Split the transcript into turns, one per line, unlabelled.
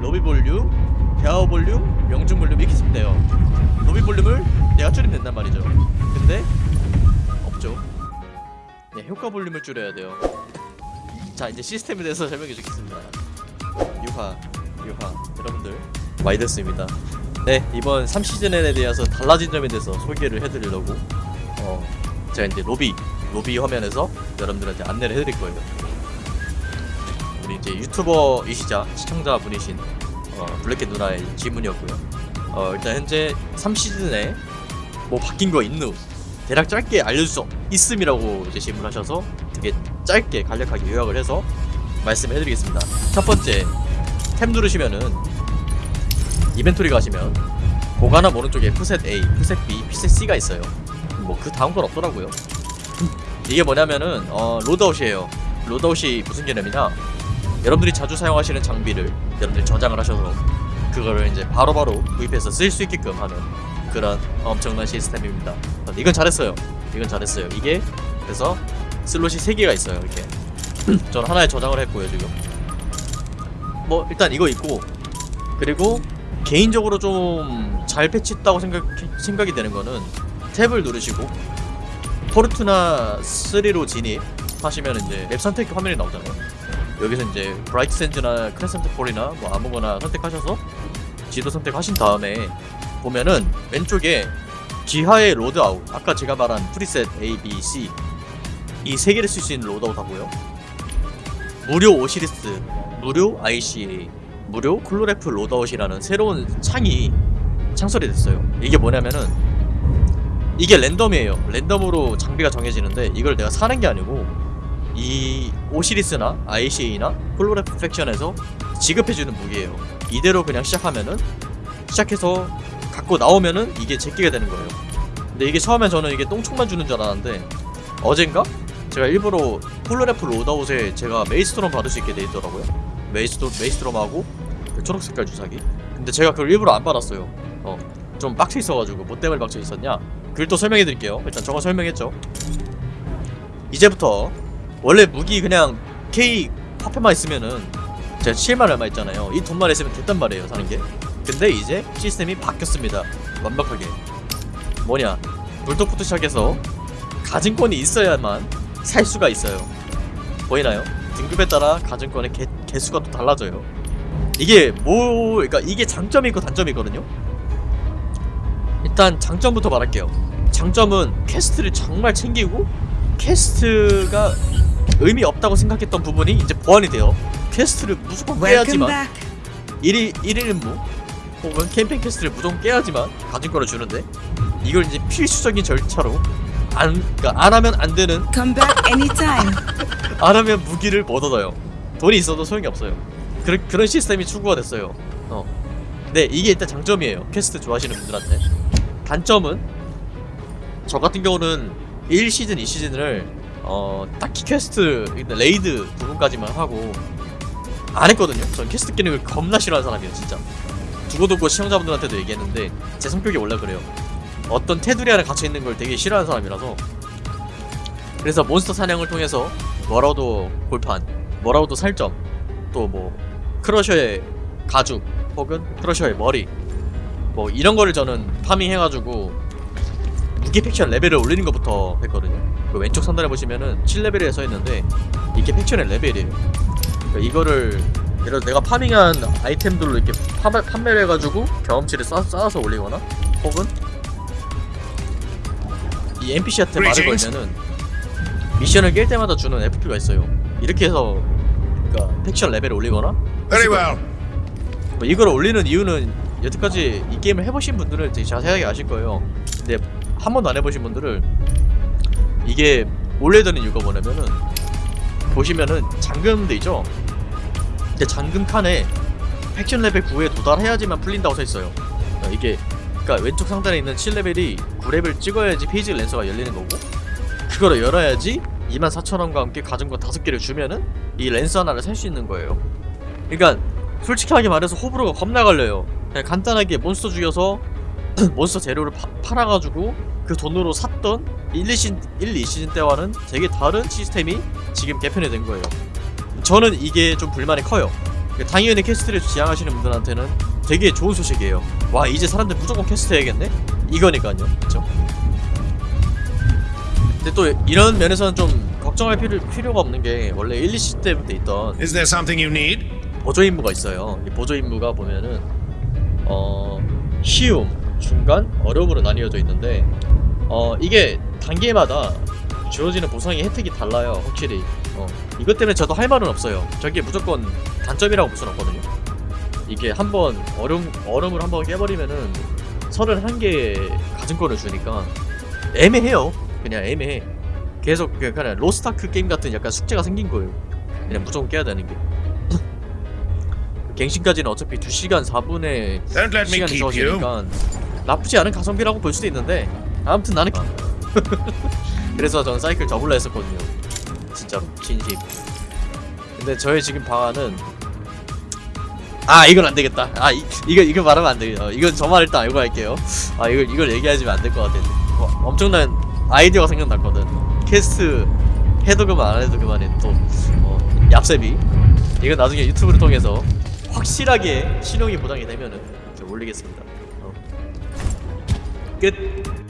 로비 볼륨, 대화 볼륨, 명중 볼륨 이렇게 쓰면 돼요. 로비 볼륨을 내가 줄이면 된단 말이죠. 근데 없죠. 네, 효과 볼륨을 줄여야 돼요. 자, 이제 시스템에 대해서 설명해 주겠습니다. 유화, 유화. 여러분들 됐습니다. 네, 이번 3시즌에 대해서 달라진 점에 대해서 소개를 해드리려고 어, 제가 이제 로비, 로비 화면에서 여러분들한테 안내를 해드릴 거예요. 우리 이제 유튜버이시자 시청자분이신 어, 블랙캣 누나의 질문이었고요. 어, 일단 현재 3시즌에 뭐 바뀐 거 있누? 대략 짧게 알려줄 수 있음이라고 이제 질문하셔서 되게 짧게 간략하게 요약을 해서 말씀해드리겠습니다. 첫 번째 탭 누르시면은 이벤토리 가시면 보관함 오른쪽에 푸셋 A, 푸셋 B, 푸셋 C가 있어요. 뭐 그 다음 건 없더라고요. 이게 뭐냐면은 어, loadout이에요. loadout이 무슨 개념이냐? 여러분들이 자주 사용하시는 장비를 여러분들이 저장을 하셔서 그거를 이제 바로바로 구입해서 쓸 수 있게끔 하는 그런 엄청난 시스템입니다. 이건 잘했어요. 이건 잘했어요. 이게 그래서 slot이 3개가 있어요. 이렇게. 저는 하나에 저장을 했고요, 지금. 뭐 일단 이거 있고 그리고 개인적으로 좀 잘 패치했다고 생각, 생각이 되는 거는 tab을 누르시고 포르투나 3로 진입 하시면 이제 map 선택 화면이 나오잖아요. 여기서 이제 브라이트 샌즈나 크레센트 폴이나 뭐 아무거나 선택하셔서 지도 선택하신 다음에 보면은 왼쪽에 귀하의 loadout 아까 제가 말한 preset A, B, C 이 세 개를 쓸 수 있는 loadout 하고요. 무료 오시리스, 무료 ICA, 무료 콜로레프 loadout이라는 새로운 창이 창설이 됐어요. 이게 뭐냐면은 이게 랜덤이에요. 랜덤으로 장비가 정해지는데 이걸 내가 사는 게 아니고 이 오시리스나 ICA나 콜로레프 faction에서 지급해주는 무기예요 이대로 그냥 시작하면은 시작해서 갖고 나오면은 이게 제 께 되는 거예요. 근데 이게 처음에 저는 이게 똥총만 주는 줄 알았는데 어젠가 제가 일부러 콜로레프 loadout에 제가 메이스트롬 받을 수 있게 돼 있더라고요. 메이스트롬 메이스트롬하고 그 초록 색깔 주사기. 근데 제가 그걸 일부러 안 받았어요. 어, 좀 빡쳐 있어가지고 뭐 때문에 빡쳐 있었냐? 또 설명해 드릴게요. 일단 저거 설명했죠. 이제부터 원래 무기 그냥 K 화폐만 있으면은 제가 7만 얼마 있잖아요. 이 돈만 있으면 됐단 말이에요, 사는 게. 근데 이제 시스템이 바뀌었습니다. 완벽하게. 뭐냐? 불독부터 시작해서 가진권이 있어야만 살 수가 있어요. 보이나요? 등급에 따라 가진권의 개, 개수가 또 달라져요. 이게 뭐, 그러니까 이게 장점이 있고 단점이 있거든요. 일단 장점부터 말할게요. 장점은 quest를 정말 챙기고 quest가 의미 없다고 생각했던 부분이 이제 보완이 돼요. quest를 무조건 깨야지만
back.
1일 1일 임무 혹은 캠페인 quest를 무조건 깨야지만 가진 거를 주는데 이걸 이제 필수적인 절차로 안 그러니까 안 하면 안 되는. 안 하면 무기를 못 얻어요. 돈이 있어도 소용이 없어요. 그런 그런 시스템이 추구가 됐어요. 어. 네, 이게 일단 장점이에요. 퀘스트 좋아하시는 분들한테. 단점은 저 같은 경우는 1시즌, 2시즌을 어, 딱히 quest raid 부분까지만 하고 안 했거든요. 전 퀘스트 걸 겁나 싫어하는 사람이에요, 진짜. 두고두고 시청자분들한테도 얘기했는데 제 성격이 원래 그래요. 어떤 테두리 안에 갇혀 있는 걸 되게 싫어하는 사람이라서 그래서 몬스터 사냥을 통해서 뭐라도 골판, 뭐라도 살점, 또 뭐 크러셔의 가죽 혹은 크러셔의 머리 뭐 이런 거를 저는 farming해가지고 무기 faction 레벨을 올리는 것부터 했거든요. 그 왼쪽 상단에 보시면은 7레벨에 써 있는데 이게 faction의 레벨이에요. 그러니까 이거를 예를 들어 내가 파밍한 아이템들로 이렇게 파, 판매를 해가지고 경험치를 쌓, 쌓아서 올리거나 혹은 이 NPC한테 말을 걸면은 미션을 깰 때마다 주는 FP가 있어요. 이렇게 해서 그러니까 팩션 레벨을 올리거나. 뭐 이걸 올리는 이유는 여태까지 이 게임을 해보신 분들은 되게 자세하게 아실 거예요. 근데 한 번도 안 해보신 분들을 이게 되는 이유가 뭐냐면은 보시면은 잠금돼 있죠. 근데 잠금 칸에 faction 레벨 9에 도달해야지만 풀린다고 써 있어요. 어, 이게 그러니까 왼쪽 상단에 있는 7레벨이 9레벨 찍어야지 페이즈 랜서가 열리는 거고 그거를 열어야지 24,000원과 함께 가진 거 5개를 주면은 이 랜서 하나를 살 수 있는 거예요. 그러니까 솔직하게 말해서 호불호가 겁나 갈려요. 그냥 간단하게 몬스터 죽여서 몬스터 재료를 파, 팔아가지고 그 돈으로 샀던 1, 2시즌, 1, 2시즌 때와는 되게 다른 시스템이 지금 개편이 된 거예요. 저는 이게 좀 불만이 커요. 그 당연히 quest를 지향하시는 분들한테는 되게 좋은 소식이에요. 와 이제 사람들 무조건 퀘스트 해야겠네? 이거니까요, 그렇죠? 근데 또 이런 면에서는 좀 걱정할 필요, 필요가 없는 게 원래 1, 2시즌 때부터 있던
Is there something you need?
보조 임무가 있어요. 이 보조 임무가 보면은 어 쉬움, 중간, 어려움으로 나뉘어져 있는데 어 이게 단계마다 주어지는 보상의 혜택이 달라요. 확실히. 어 이것 때문에 저도 할 말은 없어요. 저게 무조건 단점이라고 볼 수는 없거든요. 이게 한번 어려움 얼음을 한번 깨버리면은 31개 가증권을 주니까 애매해요. 그냥 애매해. 계속 그냥 로스타크 게임 같은 약간 숙제가 생긴 거예요. 그냥 무조건 깨야 되는 게. 갱신까지는 어차피 2시간 4분의
Don't let me
시간이
keep you.
주어지니까 나쁘지 않은 가성비라고 볼 수도 있는데 아무튼 나는 그래서 저는 사이클 접을라 했었거든요. 진짜로 진심 근데 저의 지금 방안은 아 이건 안 되겠다. 아 이, 이거 이거 말하면 안 되겠다. 어, 이건 저만 일단 알고 할게요. 아 이걸 이걸 얘기하시면 안 될 것 같아 어, 엄청난 아이디어가 생각났거든. 캐스트 해도 그만 안 해도 그만해 또. 어, 얍셉이 이건 나중에 유튜브를 통해서 확실하게 신용이 보장이 되면은 올리겠습니다 어. 끝